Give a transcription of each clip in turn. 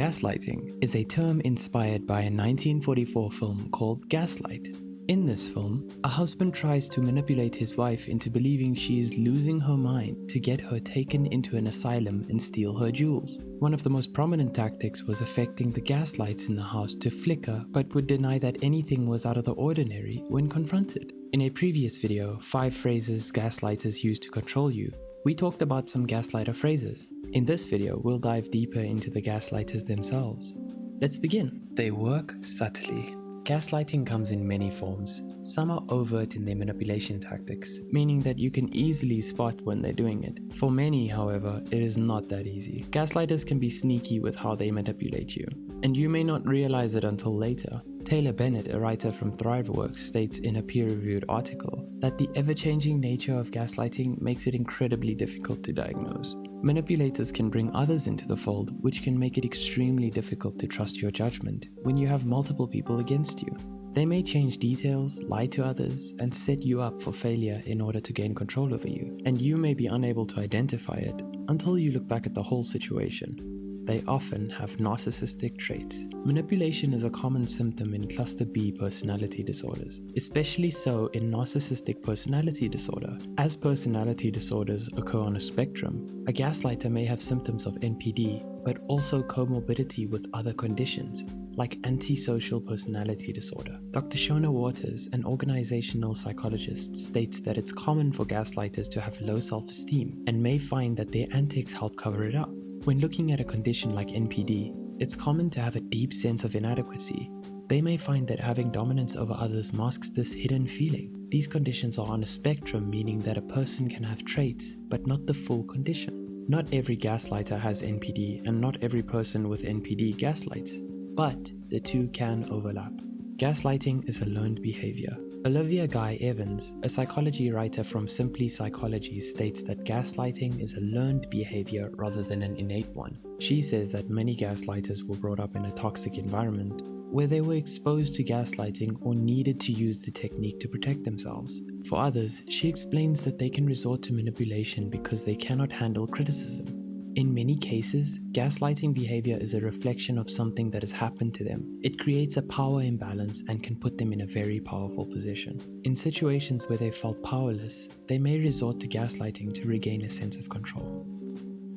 Gaslighting is a term inspired by a 1944 film called Gaslight. In this film, a husband tries to manipulate his wife into believing she is losing her mind to get her taken into an asylum and steal her jewels. One of the most prominent tactics was affecting the gas lights in the house to flicker but would deny that anything was out of the ordinary when confronted. In a previous video, 5 phrases gaslighters use to control you, we talked about some gaslighter phrases. In this video, we'll dive deeper into the gaslighters themselves. Let's begin. They work subtly. Gaslighting comes in many forms. Some are overt in their manipulation tactics, meaning that you can easily spot when they're doing it. For many, however, it is not that easy. Gaslighters can be sneaky with how they manipulate you, and you may not realize it until later. Taylor Bennett, a writer from ThriveWorks, states in a peer-reviewed article that the ever-changing nature of gaslighting makes it incredibly difficult to diagnose. Manipulators can bring others into the fold, which can make it extremely difficult to trust your judgment when you have multiple people against you. They may change details, lie to others, and set you up for failure in order to gain control over you, and you may be unable to identify it until you look back at the whole situation they often have narcissistic traits. Manipulation is a common symptom in cluster B personality disorders, especially so in narcissistic personality disorder. As personality disorders occur on a spectrum, a gaslighter may have symptoms of NPD, but also comorbidity with other conditions, like antisocial personality disorder. Dr. Shonna Waters, an organizational psychologist, states that it's common for gaslighters to have low self-esteem and may find that their antics help cover it up. When looking at a condition like NPD, it's common to have a deep sense of inadequacy. They may find that having dominance over others masks this hidden feeling. These conditions are on a spectrum, meaning that a person can have traits, but not the full condition. Not every gaslighter has NPD, and not every person with NPD gaslights, but the two can overlap. Gaslighting is a learned behavior. Olivia Guy Evans, a psychology writer from Simply Psychology, states that gaslighting is a learned behavior rather than an innate one. She says that many gaslighters were brought up in a toxic environment where they were exposed to gaslighting or needed to use the technique to protect themselves. For others, she explains that they can resort to manipulation because they cannot handle criticism in many cases, gaslighting behavior is a reflection of something that has happened to them. It creates a power imbalance and can put them in a very powerful position. In situations where they felt powerless, they may resort to gaslighting to regain a sense of control.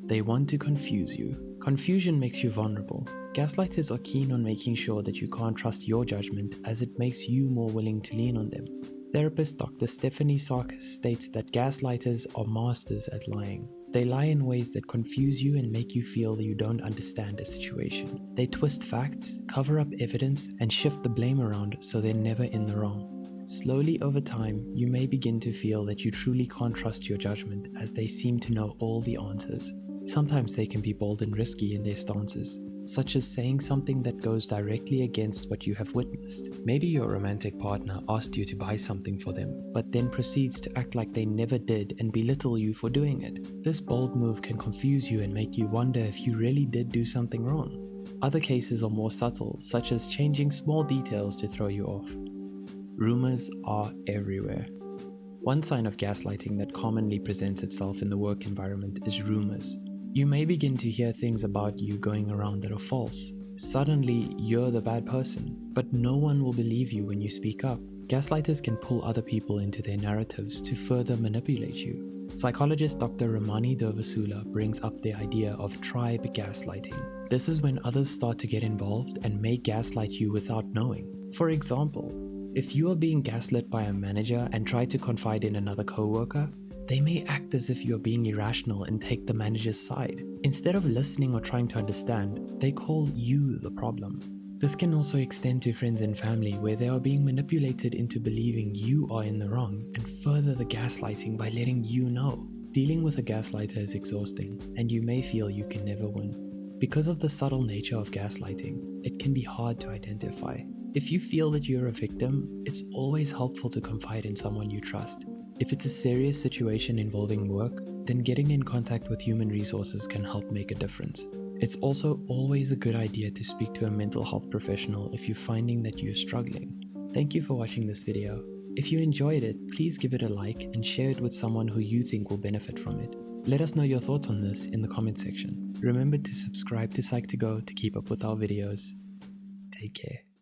They want to confuse you. Confusion makes you vulnerable. Gaslighters are keen on making sure that you can't trust your judgment as it makes you more willing to lean on them. Therapist Dr. Stephanie Sarkis states that gaslighters are masters at lying. They lie in ways that confuse you and make you feel that you don't understand a situation. They twist facts, cover up evidence, and shift the blame around so they're never in the wrong. Slowly over time, you may begin to feel that you truly can't trust your judgment as they seem to know all the answers. Sometimes they can be bold and risky in their stances, such as saying something that goes directly against what you have witnessed. Maybe your romantic partner asked you to buy something for them, but then proceeds to act like they never did and belittle you for doing it. This bold move can confuse you and make you wonder if you really did do something wrong. Other cases are more subtle, such as changing small details to throw you off. Rumors are everywhere. One sign of gaslighting that commonly presents itself in the work environment is rumors. You may begin to hear things about you going around that are false. Suddenly, you're the bad person, but no one will believe you when you speak up. Gaslighters can pull other people into their narratives to further manipulate you. Psychologist Dr. Ramani Durvasula brings up the idea of tribe gaslighting. This is when others start to get involved and may gaslight you without knowing. For example, if you are being gaslit by a manager and try to confide in another coworker, they may act as if you're being irrational and take the manager's side. Instead of listening or trying to understand, they call you the problem. This can also extend to friends and family where they are being manipulated into believing you are in the wrong and further the gaslighting by letting you know. Dealing with a gaslighter is exhausting and you may feel you can never win. Because of the subtle nature of gaslighting, it can be hard to identify. If you feel that you're a victim, it's always helpful to confide in someone you trust if it's a serious situation involving work, then getting in contact with human resources can help make a difference. It's also always a good idea to speak to a mental health professional if you're finding that you're struggling. Thank you for watching this video. If you enjoyed it, please give it a like and share it with someone who you think will benefit from it. Let us know your thoughts on this in the comment section. Remember to subscribe to Psych2Go to keep up with our videos. Take care.